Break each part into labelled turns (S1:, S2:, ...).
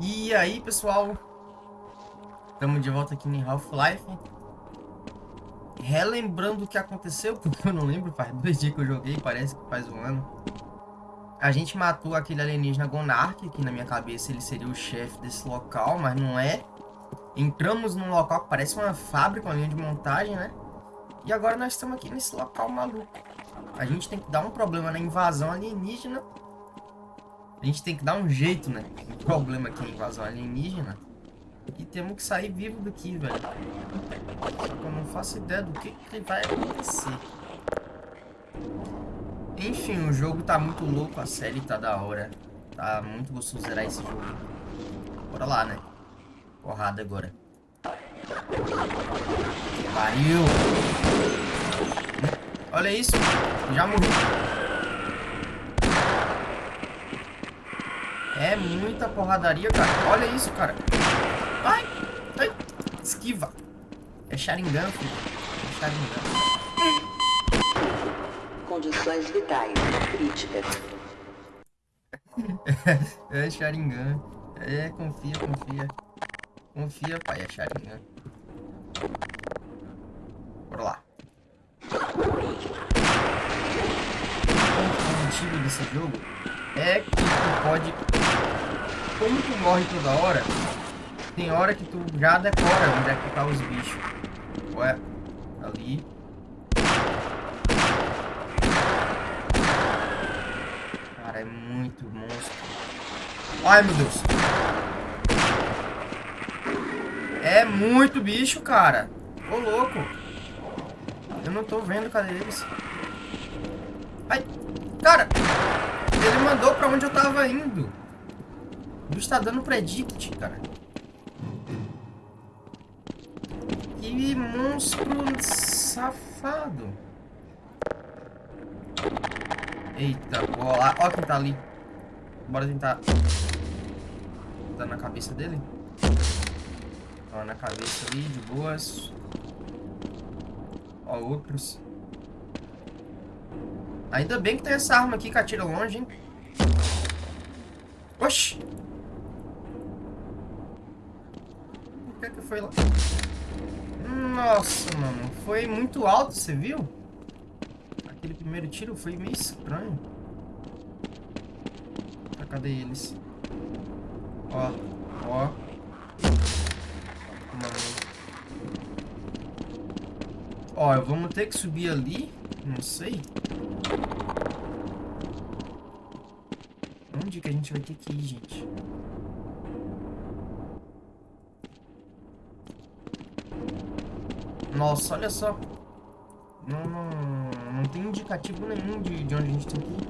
S1: E aí, pessoal? Estamos de volta aqui em Half-Life. Relembrando o que aconteceu, porque eu não lembro, faz dois dias que eu joguei, parece que faz um ano. A gente matou aquele alienígena Gonark, que na minha cabeça ele seria o chefe desse local, mas não é. Entramos num local que parece uma fábrica, uma linha de montagem, né? E agora nós estamos aqui nesse local maluco. A gente tem que dar um problema na invasão alienígena. A gente tem que dar um jeito, né? O problema aqui é a invasão alienígena. E temos que sair vivo daqui, velho. Só que eu não faço ideia do que, que vai acontecer. Enfim, o jogo tá muito louco, a série tá da hora. Tá muito gostoso zerar esse jogo. Bora lá, né? Porrada agora. Pariu! Olha isso. Já morri. É muita porradaria, cara. Olha isso, cara. Ai! Ai! Esquiva. É Sharingan, filho. É Sharingan.
S2: Condições vitais críticas.
S1: é Sharingan. É, confia, confia. Confia, pai, é Sharingan. Bora lá. O motivo desse jogo é que tu pode... Como tu morre toda hora, tem hora que tu já decora onde é que tá os bichos. Ué, ali. Cara, é muito monstro. Ai, meu Deus. É muito bicho, cara. Ô, louco. Eu não tô vendo, cadê eles? Ai, cara. Ele mandou pra onde eu tava indo. O bicho tá dando predict, cara. Que monstro safado. Eita, bola. Ó quem tá ali. Bora tentar... Dar na cabeça dele. Ó, na cabeça ali, de boas. Ó, outros. Ainda bem que tem essa arma aqui que atira longe, hein? Oxi! O que é que foi lá? Nossa, mano. Foi muito alto, você viu? Aquele primeiro tiro foi meio estranho. Ah, cadê eles? Ó, ó. Ó, vamos ter que subir ali. Não sei. Onde que a gente vai ter que ir, gente? Nossa, olha só. Não, não, não tem indicativo nenhum de, de onde a gente tem que ir.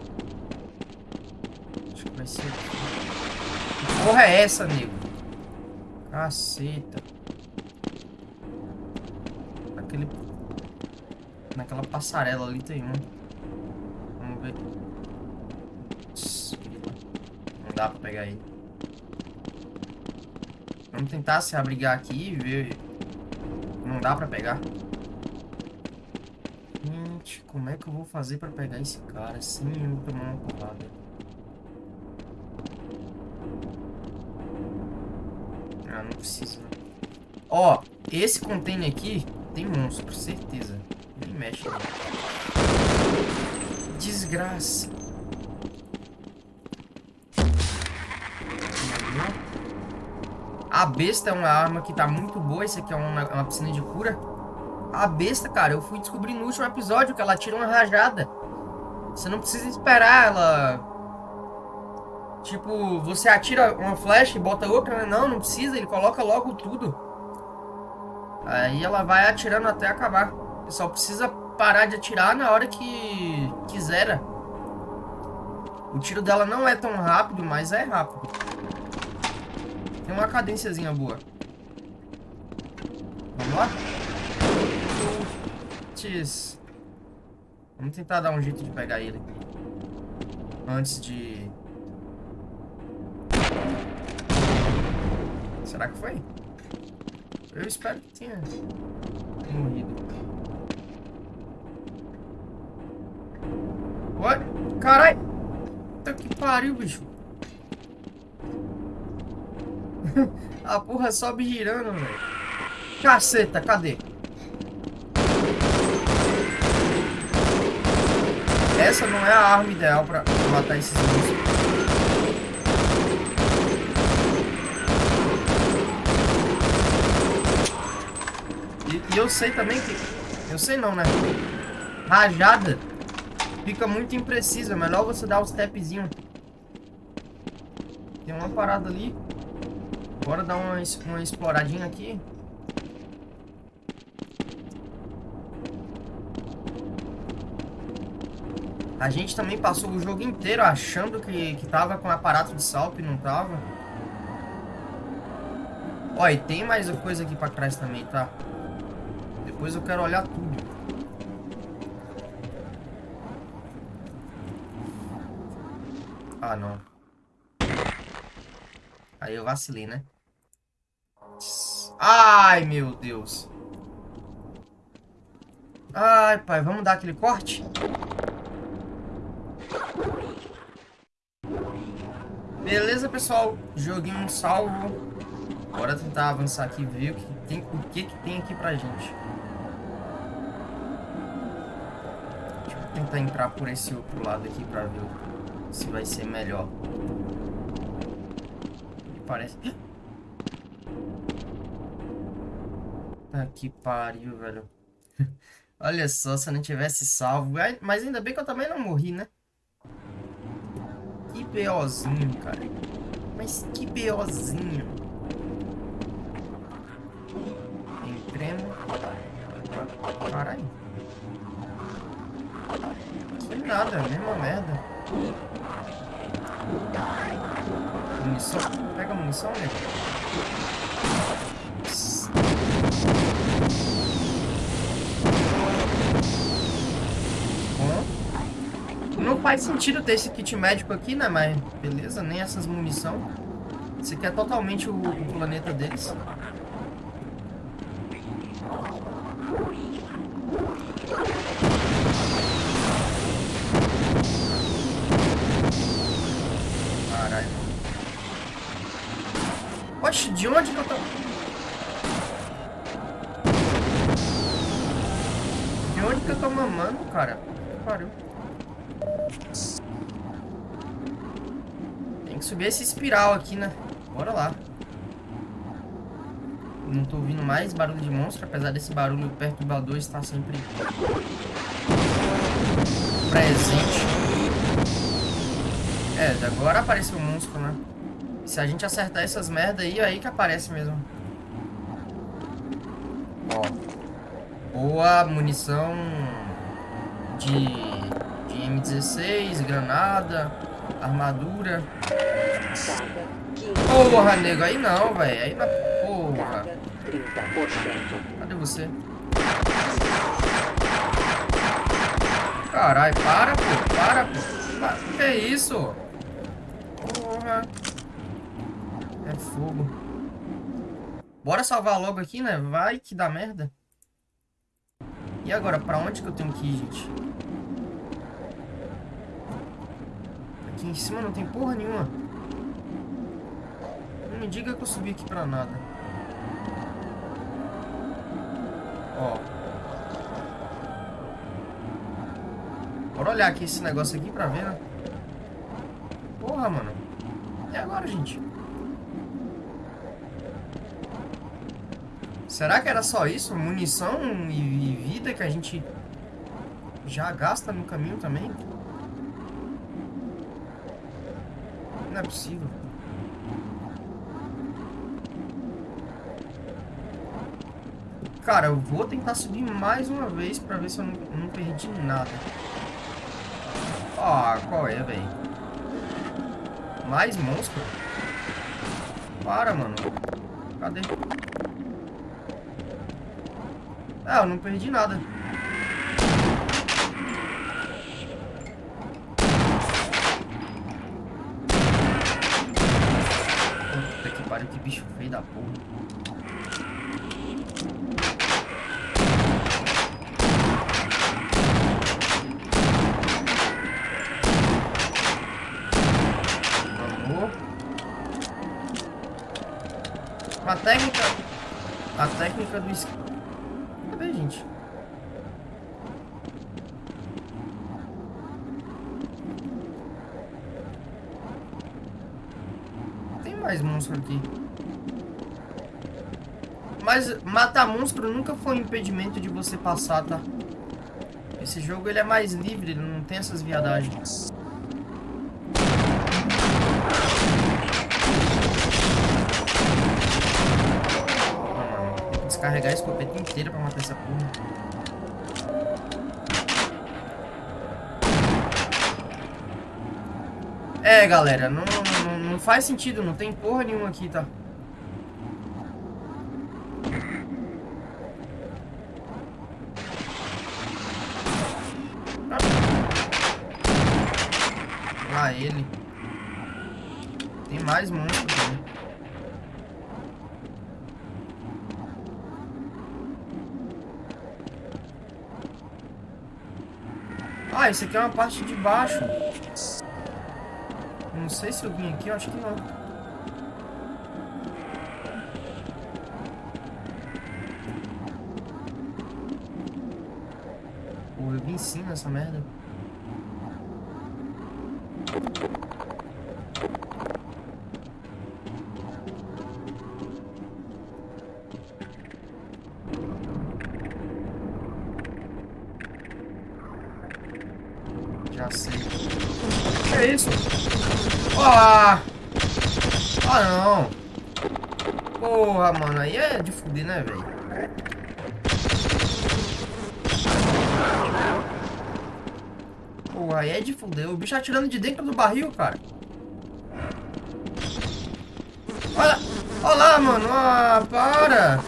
S1: Acho que vai ser aqui. Que porra é essa, nego? Caceta. Naquela passarela ali tem um. Vamos ver. Não dá pra pegar ele. Vamos tentar se abrigar aqui e ver. Não dá pra pegar. Gente, como é que eu vou fazer pra pegar esse cara sem eu tomar uma porrada? Ah, não precisa. Ó, esse container aqui tem monstro, certeza mexe. Desgraça. A besta é uma arma que tá muito boa. Esse aqui é uma, uma piscina de cura. A besta, cara, eu fui descobrir no último episódio que ela tira uma rajada. Você não precisa esperar ela... Tipo, você atira uma flecha e bota outra, né? Não, não precisa. Ele coloca logo tudo. Aí ela vai atirando até acabar. Só precisa parar de atirar na hora que quiser. O tiro dela não é tão rápido, mas é rápido. Tem uma cadênciazinha boa. Vamos lá? Putz. Vamos tentar dar um jeito de pegar ele aqui. Antes de... Será que foi? Eu espero que tenha morrido. What? Carai! Puta que pariu, bicho. A porra sobe girando, velho. Caceta, cadê? Essa não é a arma ideal pra matar esses monstros. E, e eu sei também que... Eu sei não, né? Rajada fica muito imprecisa. Melhor você dar os tapzinhos. Tem uma parada ali. Bora dar uma, uma exploradinha aqui. A gente também passou o jogo inteiro achando que, que tava com aparato de salto e não tava. Ó, e tem mais coisa aqui pra trás também, tá? Depois eu quero olhar tudo. Ah, não. Aí eu vacilei, né? Ai, meu Deus. Ai, pai, vamos dar aquele corte? Beleza, pessoal. Joguinho salvo. Bora tentar avançar aqui e ver o que tem, o que, que tem aqui pra gente. Deixa eu tentar entrar por esse outro lado aqui pra ver se vai ser melhor. Parece... Tá que pariu, velho. Olha só, se eu não tivesse salvo. Mas ainda bem que eu também não morri, né? Que BOzinho, cara. Mas que BOzinho. Entremos. Caralho. Que nada, mesma merda. Munição. Pega munição, né? Não faz sentido ter esse kit médico aqui, né? Mas beleza, nem essas munição. Esse aqui é totalmente o, o planeta deles. Caralho. Oxe, de onde que eu tô... De onde que eu tô mamando, cara? Que pariu. Tem que subir esse espiral aqui, né? Bora lá. Não tô ouvindo mais barulho de monstro, apesar desse barulho perturbador estar sempre presente. É, agora apareceu o monstro, né? Se a gente acertar essas merda aí, é aí que aparece mesmo. Ó. Boa munição de M16, granada, armadura. Porra, nego, aí não, velho. Aí na porra. Cadê você? Caralho, para, pô. Para, pô. Que é isso? Porra. É fogo. Bora salvar logo aqui, né? Vai que dá merda. E agora, pra onde que eu tenho que ir, gente? Aqui em cima não tem porra nenhuma. Me diga que eu subi aqui pra nada. Ó. Bora olhar aqui esse negócio aqui pra ver, né? Porra, mano. E agora, gente? Será que era só isso? Munição e vida que a gente já gasta no caminho também? Não é possível. Cara, eu vou tentar subir mais uma vez pra ver se eu não, não perdi nada. Ah, qual é, velho? Mais monstro? Para, mano. Cadê? Ah, eu não perdi nada. bicho feio da porra. Vamos. A técnica... A técnica do... es- Cadê, gente? Tem mais monstro aqui. Mas matar monstro nunca foi um impedimento de você passar, tá? Esse jogo ele é mais livre, ele não tem essas viadagens. Ah, descarregar a escopeta inteira pra matar essa porra. É, galera, não, não, não faz sentido, não tem porra nenhuma aqui, tá? Lá ele. Tem mais monstro também. Ah, esse aqui é uma parte de baixo. Não sei se eu vim aqui, eu acho que não. Pô, eu vim sim nessa merda. Já sei. Que é isso? Ah! Ah, não. Porra, mano. Aí é de fuder, né, velho? Porra, aí é de fuder. O bicho atirando de dentro do barril, cara. Olha, olha lá, mano. Ah, para.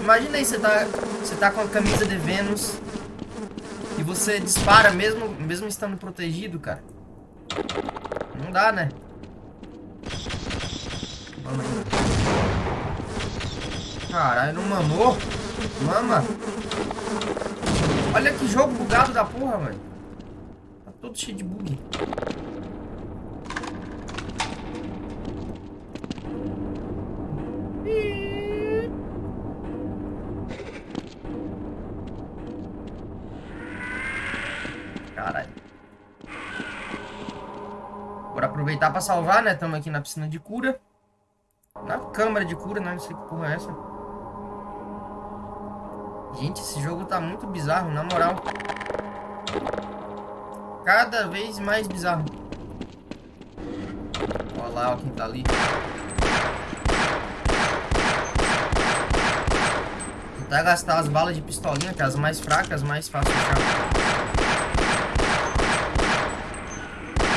S1: Imagina aí, você tá, você tá com a camisa de Vênus e você dispara mesmo, mesmo estando protegido, cara. Não dá, né? Vamos aí. Caralho, não mamou? Mama. Olha que jogo bugado da porra, velho. Tá todo cheio de bug. Caralho. Bora aproveitar pra salvar, né? Estamos aqui na piscina de cura. Na câmara de cura, né? Não sei que porra é essa. Gente, esse jogo tá muito bizarro, na moral. Cada vez mais bizarro. Olha lá, ó, quem tá ali. Tentar gastar as balas de pistolinha, que é as mais fracas, mais fácil de achar.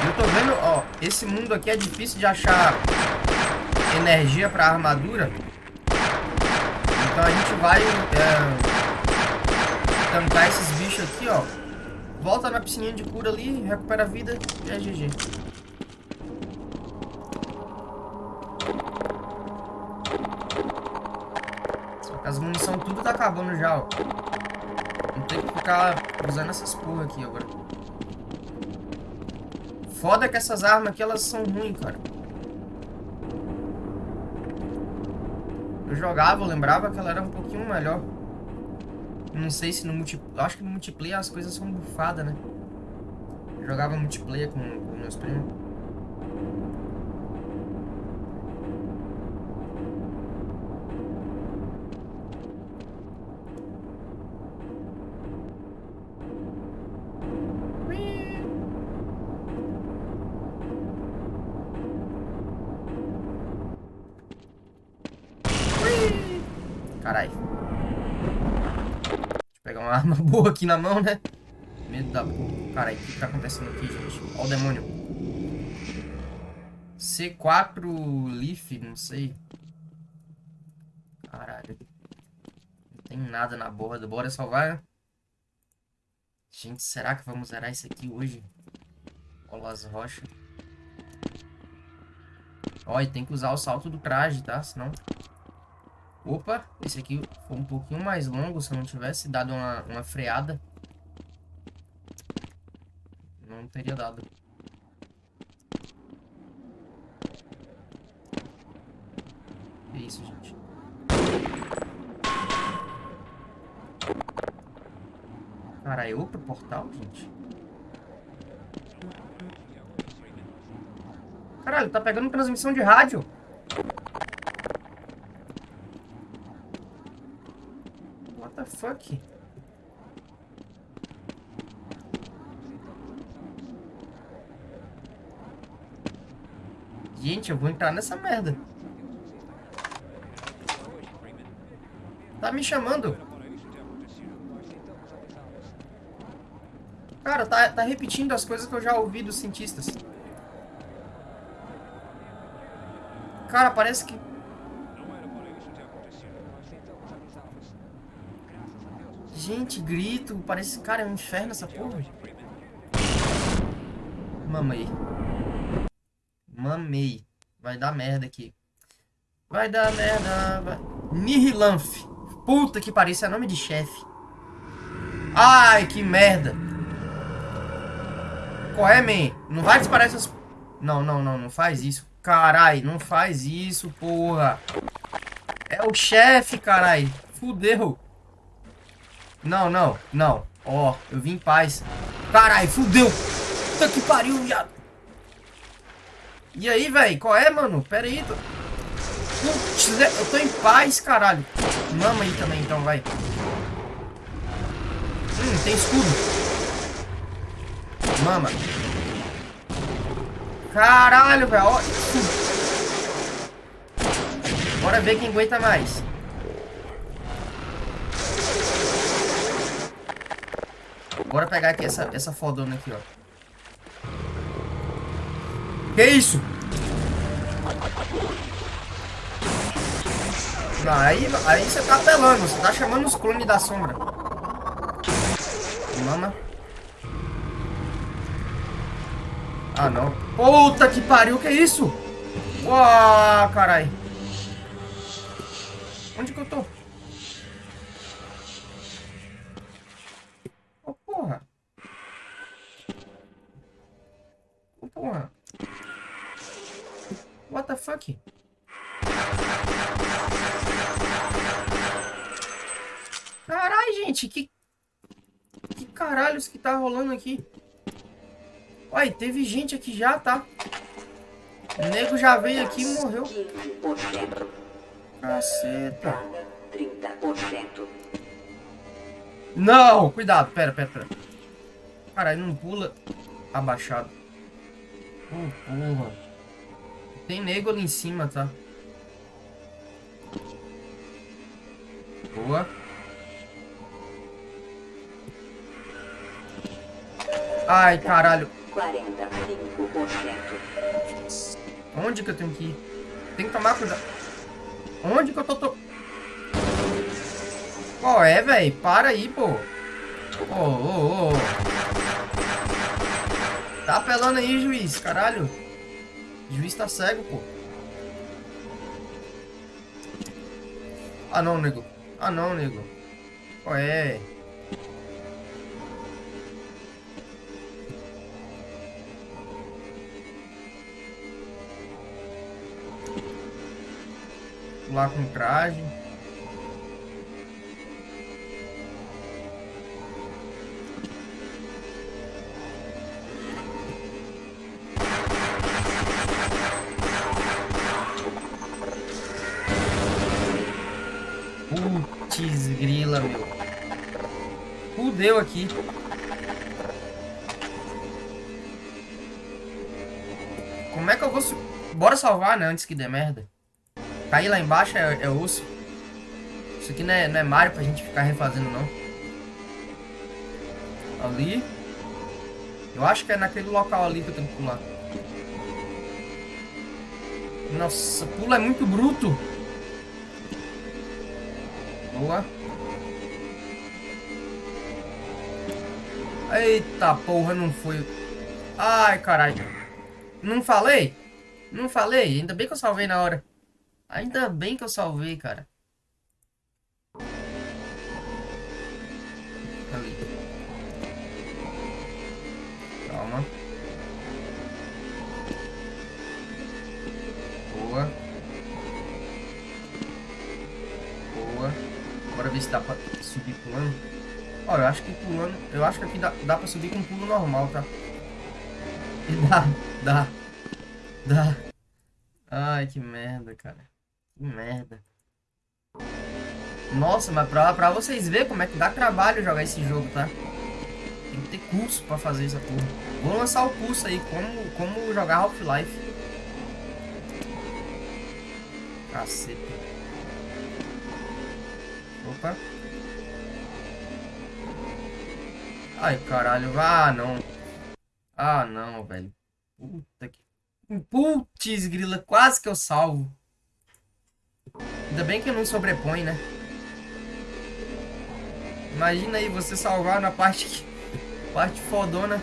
S1: Eu tô vendo, ó, esse mundo aqui é difícil de achar energia pra armadura. Então a gente vai é, tampar esses bichos aqui, ó. Volta na piscininha de cura ali, recupera a vida e é GG. As munição tudo tá acabando já, ó. Vou ter que ficar usando essas porra aqui agora. Foda que essas armas aqui, elas são ruins, cara. Eu jogava, eu lembrava que ela era um pouquinho melhor. Não sei se no multiplayer... Acho que no multiplayer as coisas são bufadas, né? Eu jogava multiplayer com, com meus primos. Caralho. Deixa eu pegar uma arma boa aqui na mão, né? Medo da porra. Caralho, o que tá acontecendo aqui, gente? Ó o demônio. C4 Leaf, não sei. Caralho. Não tem nada na borda. Bora salvar. Gente, será que vamos zerar isso aqui hoje? Olha as rochas. Ó, e tem que usar o salto do traje, tá? Senão... Opa, esse aqui foi um pouquinho mais longo. Se eu não tivesse dado uma, uma freada, não teria dado. Que isso, gente? Caralho, outro portal, gente? Caralho, tá pegando transmissão de rádio. What the fuck? Gente, eu vou entrar nessa merda. Tá me chamando. Cara, tá, tá repetindo as coisas que eu já ouvi dos cientistas. Cara, parece que... Gente, grito. Parece... Cara, é um inferno essa porra. Mamei. Mamei. Vai dar merda aqui. Vai dar merda. Vai... Nihilanf. Puta que pariu, isso é nome de chefe. Ai, que merda. Qual é, man? Não vai disparar essas... Não, não, não, não faz isso. Carai, não faz isso, porra. É o chefe, carai. Fudeu. Não, não, não. Ó, eu vim em paz. Carai, fudeu. Puta que pariu, viado. E aí, velho? Qual é, mano? Pera aí. Tô... Putz, eu tô em paz, caralho. Mama aí também, então, vai. Hum, tem escudo. Mama. Caralho, velho. Bora ver quem aguenta mais. Bora pegar aqui essa, essa fodona aqui, ó. Que isso? Não, aí, aí você tá apelando. Você tá chamando os clones da sombra. Mama. Ah, não. Puta que pariu, que isso? Uau, carai. Onde que eu tô? Porra. What the fuck? Carai, gente, que... Que caralhos que tá rolando aqui? Olha, teve gente aqui já, tá? O nego já veio aqui e morreu. Caceta. Não, cuidado, pera, pera, pera. Caralho, não pula abaixado. Oh, porra. Tem nego ali em cima, tá? Boa. Ai, caralho. 45%. Onde que eu tenho que ir? Tem que tomar cuidado. Onde que eu tô... to... Qual é, velho? Para aí, pô. Ô, ô, ô. Tá apelando aí, juiz. Caralho. Juiz tá cego, pô. Ah, não, nego. Ah, não, nego. Qual é? lá com traje. Fudeu aqui. Como é que eu vou... Bora salvar, né? Antes que dê merda. Cair lá embaixo é, é osso. Isso aqui não é, não é Mario pra gente ficar refazendo, não. Ali. Eu acho que é naquele local ali que eu tenho que pular. Nossa, pula é muito bruto. Boa. Eita porra, não foi. Ai, caralho. Não falei? Não falei? Ainda bem que eu salvei na hora. Ainda bem que eu salvei, cara. Ali. Calma. Boa. ver se dá pra subir pulando. Ó, eu acho que pulando... Eu acho que aqui dá, dá pra subir com pulo normal, tá? E dá, dá, dá. Ai, que merda, cara. Que merda. Nossa, mas pra, pra vocês verem como é que dá trabalho jogar esse jogo, tá? Tem que ter curso pra fazer essa porra. Vou lançar o curso aí, como, como jogar Half-Life. Caceta. Opa. Ai, caralho. Ah, não. Ah, não, velho. Puta que... Putz, grila. Quase que eu salvo. Ainda bem que não sobrepõe, né? Imagina aí você salvar na parte, parte fodona.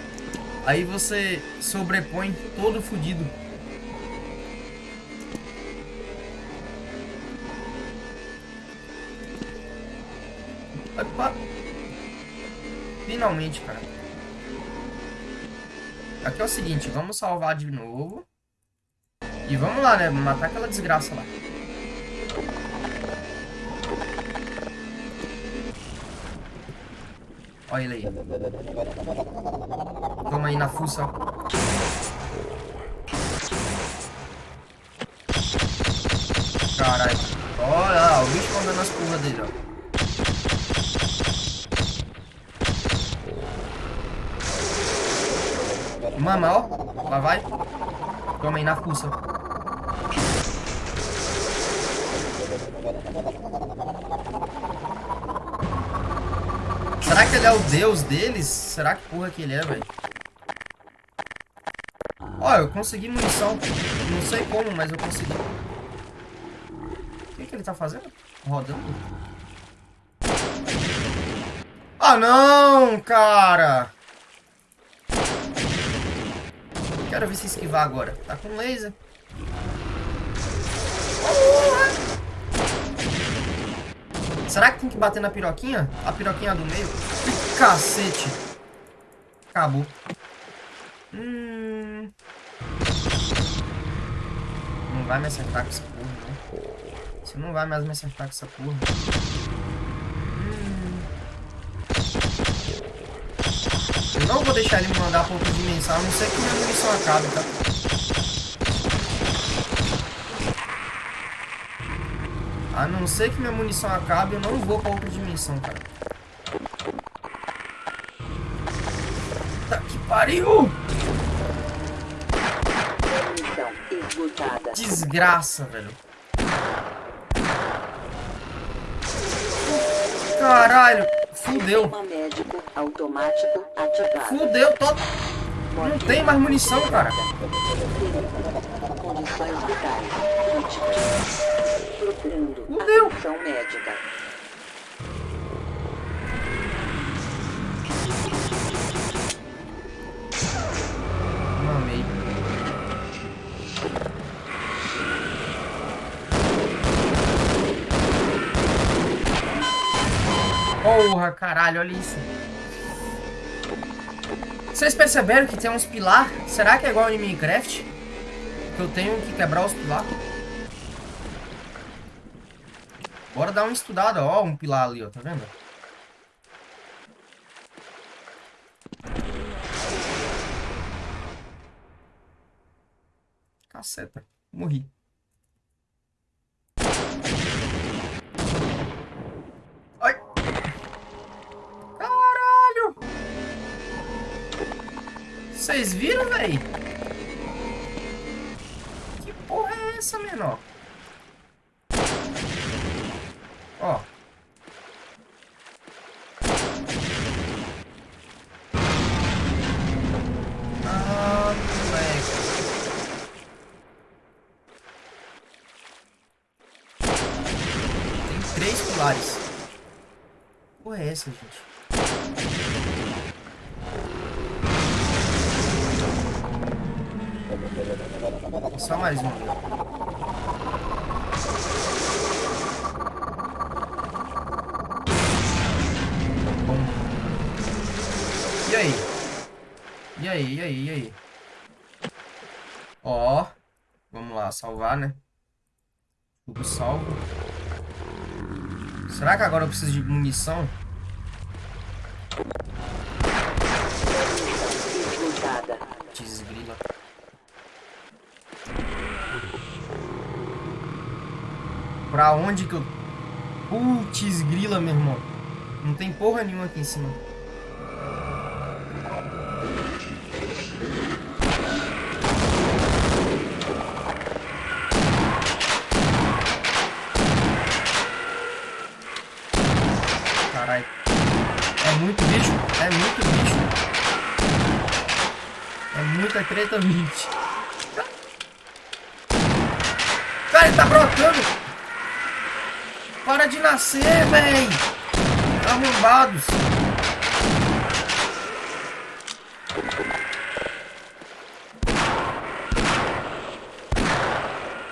S1: Aí você sobrepõe todo fudido. Finalmente, cara. Aqui é o seguinte, vamos salvar de novo. E vamos lá, né? Matar aquela desgraça lá. Olha ele aí. Toma aí na fuça. Caralho. Olha lá, o bicho comendo as curvas dele, ó. Mama, ó. Lá vai. Toma aí na fuça. Será que ele é o deus deles? Será que porra que ele é, velho? Ó, eu consegui munição. Não sei como, mas eu consegui. O que, que ele tá fazendo? Rodando. Ah, não, cara! Quero ver se esquivar agora. Tá com laser. Será que tem que bater na piroquinha? A piroquinha do meio? Cacete. Acabou. Hum... Não vai me acertar com essa porra, não. Você não vai mais me acertar com essa porra. Não vou deixar ele mandar pra outra dimensão, a não ser que minha munição acabe, tá? A não ser que minha munição acabe, eu não vou pra outra dimensão, cara. Tá que pariu! Desgraça, velho. Caralho, fudeu. Fudeu, tô... Não tem mais munição, cara. Condições vitais Fudeu. atenção médica. Porra, caralho, olha isso. Vocês perceberam que tem uns pilar? Será que é igual em Minecraft? Que eu tenho que quebrar os pilar? Bora dar uma estudada, ó, um pilar ali, ó, tá vendo? Caceta, morri. Vocês viram, velho? Que porra é essa, menor? Ó. Ah, moleque. Tem três pilares. Porra é essa, gente? Só mais um. E aí? E aí, e aí, e aí? Ó. Vamos lá, salvar, né? Tudo salvo. Será que agora eu preciso de munição? Desgrila. Pra onde que eu... Putz, grila, meu irmão. Não tem porra nenhuma aqui em cima. Caralho. É muito bicho. É muito bicho. É muita treta, bicho. Cara, ele tá brotando. Para de nascer, véi. Arrombados.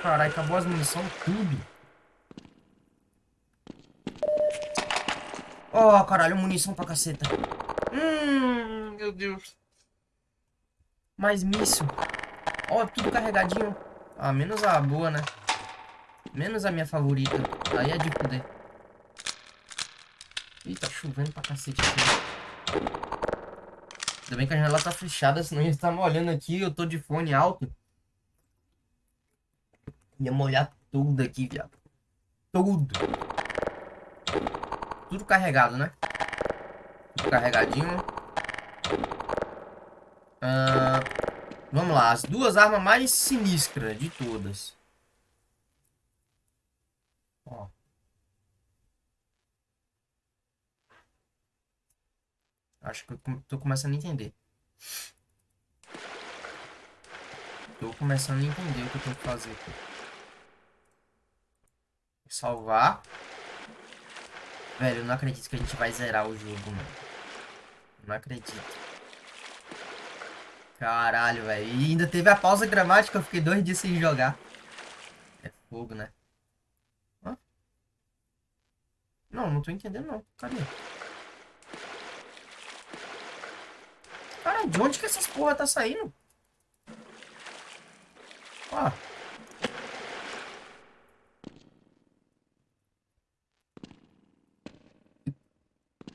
S1: Caralho, acabou as munição tudo. Oh, caralho, munição pra caceta. Hum, meu Deus. Mais míssil. Ó, oh, tudo carregadinho. Ah, menos a boa, né? Menos a minha favorita. Aí é de poder. Ih, tá chovendo pra cacete aqui. Ainda bem que a janela tá fechada, senão ia estar molhando aqui. Eu tô de fone alto. Ia molhar tudo aqui, viado. Tudo. Tudo carregado, né? Tudo carregadinho. Ah, vamos lá. As duas armas mais sinistras de todas. Ó. Acho que eu tô começando a entender. Tô começando a entender o que eu tenho que fazer. Salvar. Velho, eu não acredito que a gente vai zerar o jogo, mano. Não acredito. Caralho, velho. E ainda teve a pausa gramática, eu fiquei dois dias sem jogar. É fogo, né? Hã? Não, não tô entendendo não. Cadê? Cara, de onde que essas porra tá saindo? Ó.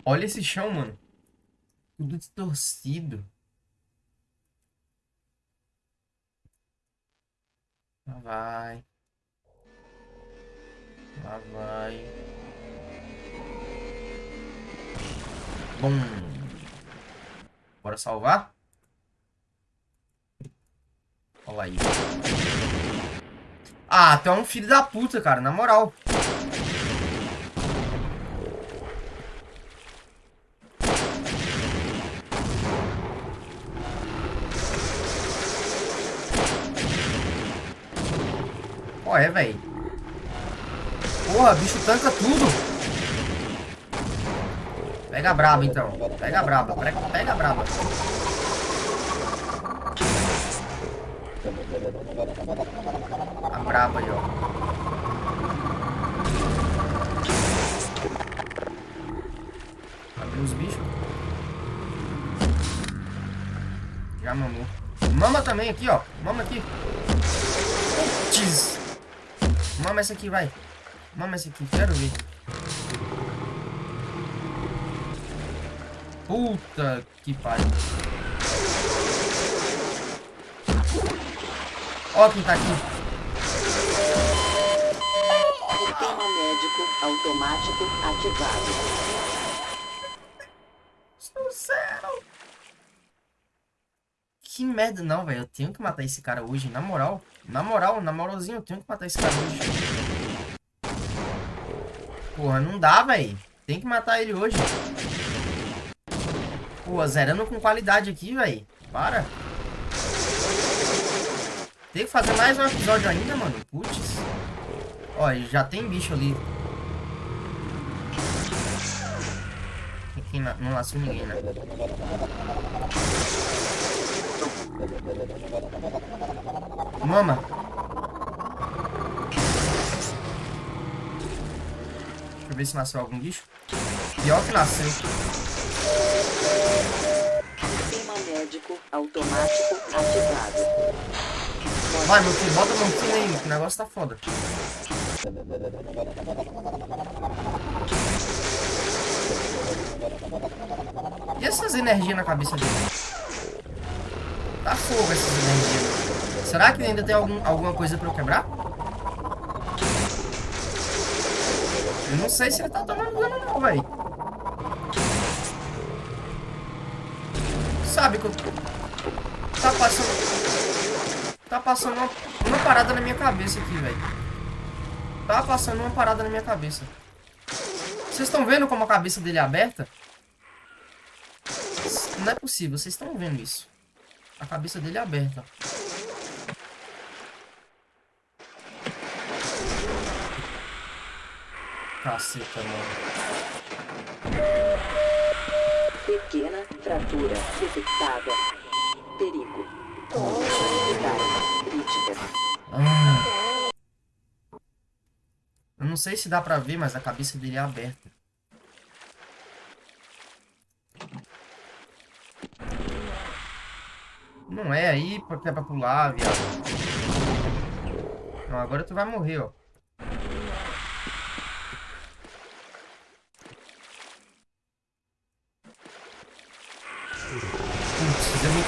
S1: Olha esse chão, mano. Tudo distorcido. Lá vai. Lá vai. Bom. Bora salvar? Olha aí. Ah, tu é um filho da puta, cara. Na moral. Ó, é, velho. Porra, bicho tanca tudo. Pega a braba, então. Pega a braba. Pega a braba. A braba aí, ó. Abriu os bichos. Já mamou. Mama também aqui, ó. Mama aqui. Putz. Mama essa aqui, vai. Mama essa aqui, quero ver. Puta que pariu. Ó quem tá aqui.
S2: Sistema médico automático ativado.
S1: Sucesso. Que merda. Não, velho. Eu tenho que matar esse cara hoje, na moral. Na moral, na moralzinha, eu tenho que matar esse cara hoje. Porra, não dá, velho. Tem que matar ele hoje. Pô, zerando com qualidade aqui, velho. Para. Tem que fazer mais um episódio ainda, mano. Putz. Ó, já tem bicho ali. Aqui não nasceu ninguém, né? Mama. Deixa eu ver se nasceu algum bicho. Pior que nasceu.
S2: Automático ativado.
S1: Vai, meu filho, bota a mão aí, que o negócio tá foda. E essas energias na cabeça dele? Tá fogo essas energias. Será que ainda tem algum, alguma coisa pra eu quebrar? Eu não sei se ele tá tomando dano não, velho. Sabe que eu... Tá passando... Tá passando uma, uma parada na minha cabeça aqui, velho. Tá passando uma parada na minha cabeça. Vocês estão vendo como a cabeça dele é aberta? Não é possível, vocês estão vendo isso. A cabeça dele é aberta. Caceta, mano.
S2: Pequena fratura detectada. Perigo.
S1: Ah. Eu não sei se dá pra ver, mas a cabeça dele é aberta. Não é aí porque é pra pular, viado. Não, agora tu vai morrer, ó.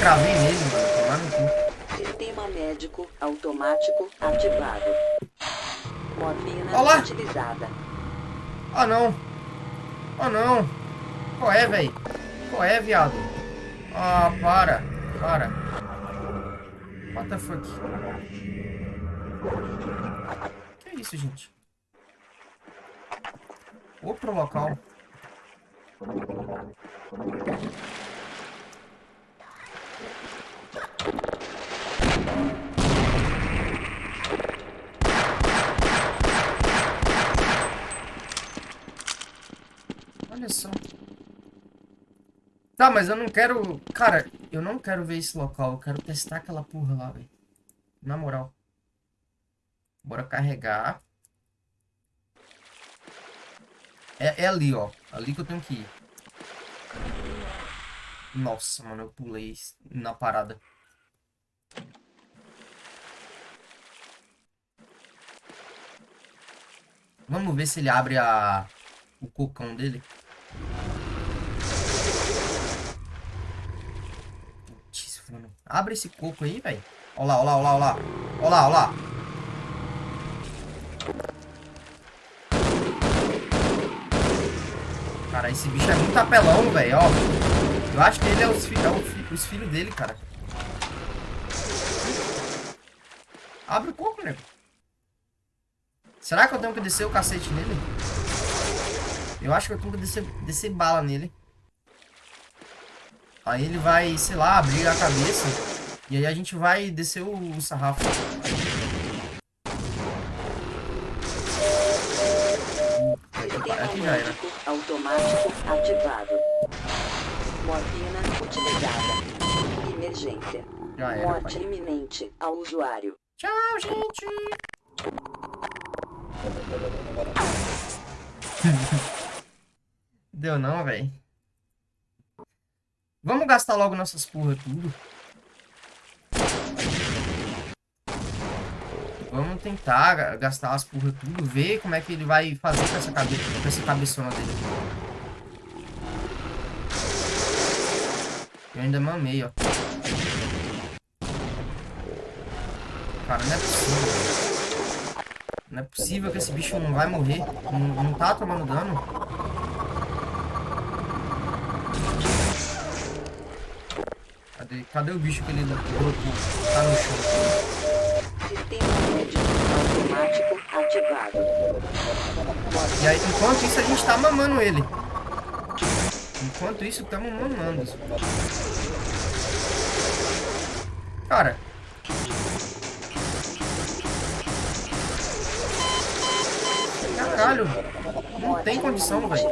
S1: Putz, eu me cravei nele, mano. Tomar no cu.
S2: Sistema médico automático ativado. Morfina
S1: Olá.
S2: utilizada.
S1: Ah, não. Ah, não. Qual é, velho? Qual é, viado? Ah, para. Para. What the fuck? Que isso, gente? Outro local. Olha só. Tá, mas eu não quero... Cara, eu não quero ver esse local. Eu quero testar aquela porra lá, velho. Na moral. Bora carregar. É, é ali, ó. Ali que eu tenho que ir. Nossa, mano, eu pulei na parada. Vamos ver se ele abre a... o cocão dele. Putz, mano. Abre esse coco aí, velho. Ó lá, ó lá, ó lá, ó lá. Ó lá. Cara, esse bicho é muito apelão, velho, ó. Eu acho que ele é os, fi é fi os filhos dele, cara. Abre o coco, nego. Será que eu tenho que descer o cacete nele? Eu acho que eu tenho que descer, descer bala nele. Aí ele vai, sei lá, abrir a cabeça. E aí a gente vai descer o, o sarrafo. Aqui já era.
S2: automático ativado. Morfina utilizada. Emergência.
S1: Já era,
S2: Morte
S1: pai.
S2: iminente ao usuário.
S1: Tchau, gente. Deu não, velho. Vamos gastar logo nossas porra tudo. Vamos tentar ga- gastar as porra tudo, ver como é que ele vai fazer com essa, cabe com essa cabeçona dele. Eu ainda mamei, ó. Cara, não é possível. Não é possível que esse bicho não vai morrer. Não, não tá tomando dano. Cadê, cadê o bicho que ele brotou? Tá no chão.
S2: Sistema automático ativado.
S1: E aí, enquanto isso, a gente tá mamando ele. Enquanto isso, estamos mamando. Cara. Caralho. Não tem condição, velho.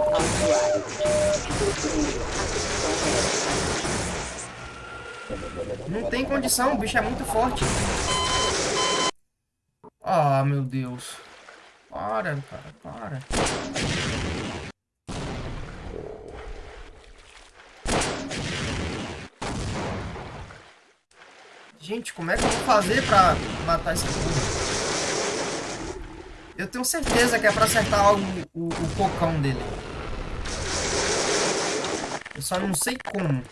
S1: Não tem condição, o bicho é muito forte. Ah, meu Deus. Para, cara, para. Gente, como é que eu vou fazer pra matar esse porra? Eu tenho certeza que é pra acertar o, o, o cocão dele. Eu só não sei como.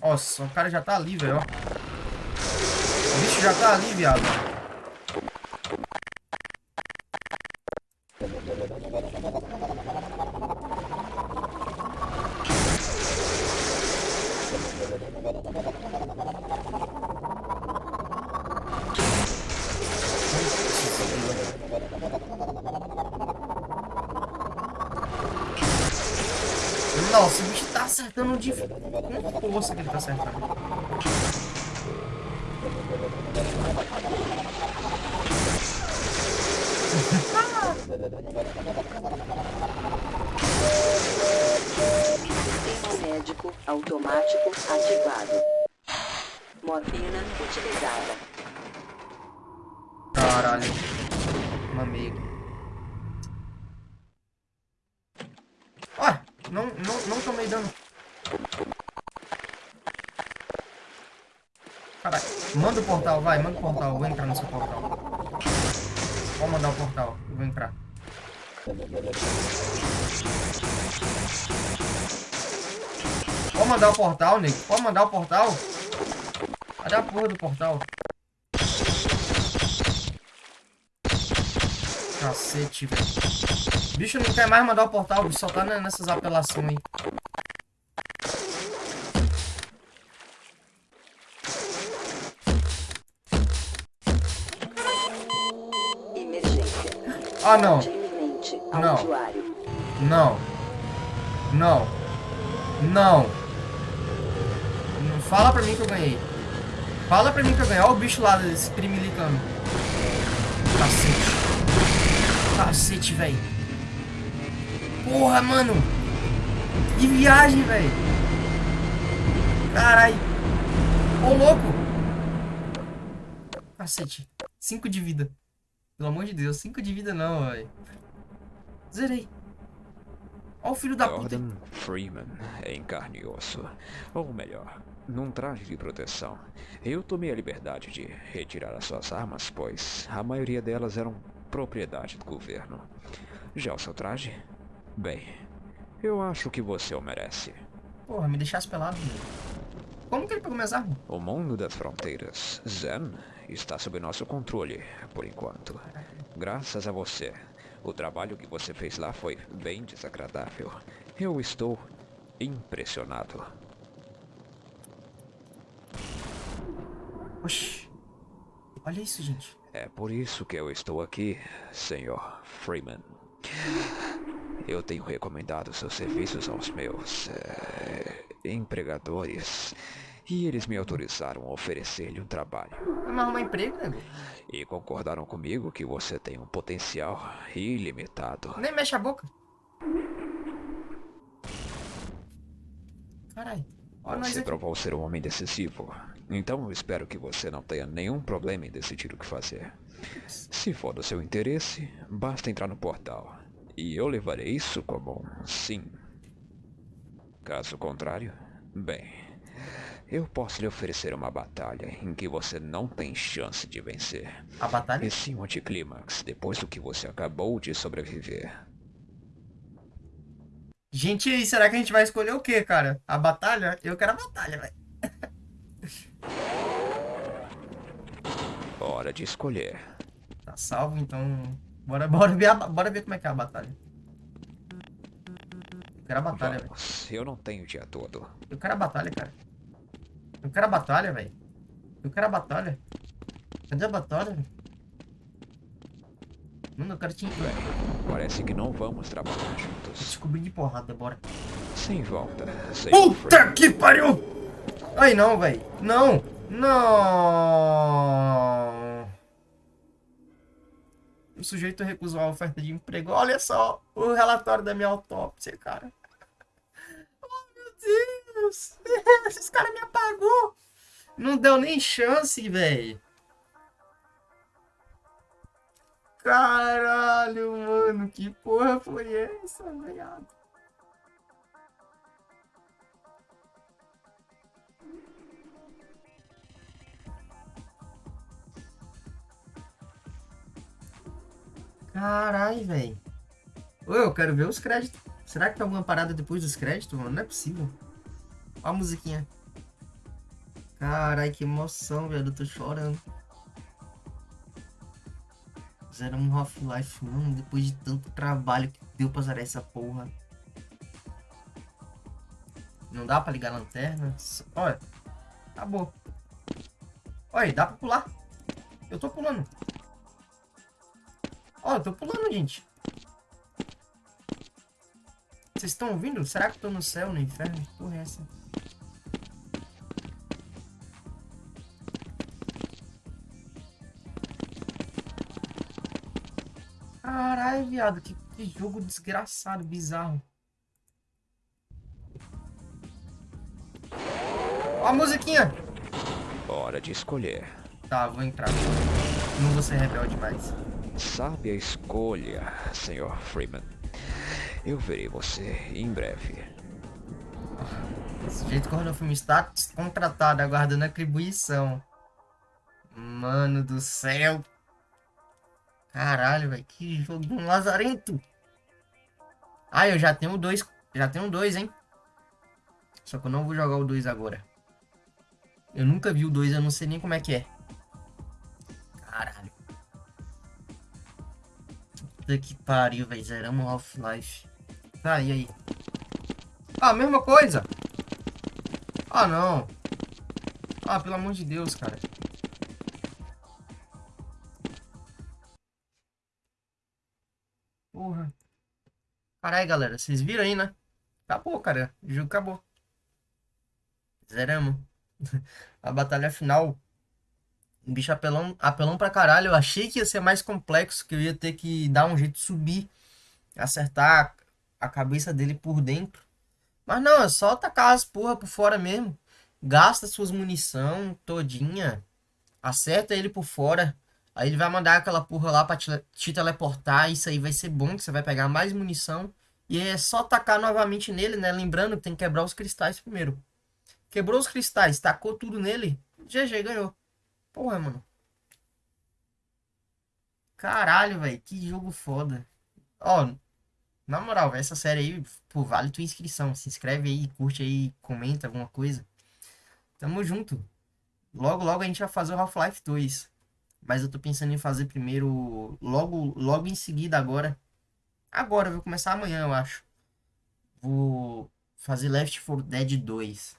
S1: Nossa, o cara já tá ali, velho. O bicho já tá ali, viado. Tá acertando.
S2: Sistema médico automático ativado. Morfina utilizada.
S1: Caralho. Mamei aqui. Ó, não, não, não tomei dano. Caralho. Manda o portal, vai, manda o portal. Vou entrar no seu portal. Pode mandar o portal, vou entrar. Pode mandar o portal, nego. Pode mandar o portal. Cadê a porra do portal? Cacete, velho. Bicho não quer mais mandar o portal, bicho só tá ne- nessas apelações aí. Ah, não. Não. Não. Não. Não. Não fala pra mim que eu ganhei. Fala pra mim que eu ganhei. Olha o bicho lá, esse primilicano. Cacete. Cacete, velho. Porra, mano. Que viagem, velho. Caralho. Ô, louco. Cacete. Cinco de vida. Pelo amor de Deus, cinco de vida não, velho. Zerei. Olha o filho da puta.
S3: Jordan Freeman em carne e osso. Ou melhor, num traje de proteção. Eu tomei a liberdade de retirar as suas armas, pois a maioria delas eram propriedade do governo. Já o seu traje? Bem, eu acho que você o merece.
S1: Porra, me deixasse pelado. Como que ele pegou minhas armas?
S3: O mundo das fronteiras, Zen, está sob nosso controle, por enquanto. Graças a você. O trabalho que você fez lá foi bem desagradável. Eu estou impressionado.
S1: Oxi. Olha isso, gente.
S3: É por isso que eu estou aqui, Sr. Freeman. Eu tenho recomendado seus serviços aos meus eh, empregadores e eles me autorizaram a oferecer-lhe um trabalho.
S1: Me arrumar emprego, nego.
S3: E concordaram comigo que você tem um potencial ilimitado.
S1: Nem mexe a boca. Caralho.
S3: Você
S1: aqui.
S3: provou ser um homem decisivo. Então eu espero que você não tenha nenhum problema em decidir o que fazer. Se for do seu interesse, basta entrar no portal. E eu levarei isso como um sim. Caso contrário, bem, eu posso lhe oferecer uma batalha em que você não tem chance de vencer.
S1: A batalha?
S3: E sim um anticlímax depois do que você acabou de sobreviver.
S1: Gente, aí, será que a gente vai escolher o quê, cara? A batalha? Eu quero a batalha, velho.
S3: Hora de escolher.
S1: Tá salvo, então. Bora, bora, ver a, bora ver como é que é a batalha. Eu quero a batalha, velho.
S3: Eu não tenho o dia todo.
S1: Eu quero a batalha, cara. Eu quero a batalha, velho. Eu quero a batalha. Cadê a batalha? Mano, eu quero te
S3: parece que não vamos trabalhar juntos.
S1: descobrir de porrada, bora.
S3: Sem volta, sem
S1: Puta que pariu! Ai, não, velho. Não! Não! O sujeito recusou a oferta de emprego. Olha só o relatório da minha autópsia, cara. Oh, meu Deus! Esses caras me apagou! Não deu nem chance, velho. Caralho, mano. Que porra foi essa, velho? Caralho, velho. Eu quero ver os créditos. Será que tem alguma parada depois dos créditos, mano? Não é possível. A musiquinha. Carai, que emoção, velho. Eu tô chorando. Zero um Half-Life, mano. Depois de tanto trabalho que deu pra zerar essa porra. Não dá pra ligar a lanterna. Olha. Acabou. Olha, dá pra pular. Eu tô pulando. Ó, eu tô pulando, gente. Vocês estão ouvindo? Será que eu tô no céu, no inferno? Que porra é essa? Caralho, viado. Que, que jogo desgraçado, bizarro. Ó a musiquinha.
S3: Hora de escolher.
S1: Tá, vou entrar. Não vou ser rebelde mais.
S3: Sabe a escolha, Sr. Freeman. Eu verei você em breve.
S1: Desse jeito que o Rodolfo está contratado, aguardando atribuição. Mano do céu. Caralho, velho. Que jogo lazarento. Ah, eu já tenho dois. Já tenho dois, hein? Só que eu não vou jogar o dois agora. Eu nunca vi o dois, eu não sei nem como é que é. Caralho. Puta que pariu, velho. Zeramos Half-Life. Tá, e aí? Ah, mesma coisa. Ah, não. Ah, pelo amor de Deus, cara. Porra. Caralho, galera. Vocês viram aí, né? Acabou, cara. O jogo acabou. Zeramos. A batalha final. Um bicho apelão, apelão pra caralho. Eu achei que ia ser mais complexo, que eu ia ter que dar um jeito de subir. Acertar a cabeça dele por dentro. Mas não, é só tacar as porra por fora mesmo. Gasta suas munição todinha. Acerta ele por fora. Aí ele vai mandar aquela porra lá pra te, te teleportar. Isso aí vai ser bom, que você vai pegar mais munição. E é só tacar novamente nele, né? Lembrando que tem que quebrar os cristais primeiro. Quebrou os cristais, tacou tudo nele. GG, ganhou. Porra, mano. Caralho, velho. Que jogo foda. Ó, na moral, essa série aí, pô, vale tua inscrição. Se inscreve aí, curte aí, comenta alguma coisa. Tamo junto. Logo, logo a gente vai fazer o Half-Life 2. Mas eu tô pensando em fazer primeiro, logo, logo em seguida agora. Agora, eu vou começar amanhã, eu acho. Vou fazer Left 4 Dead 2.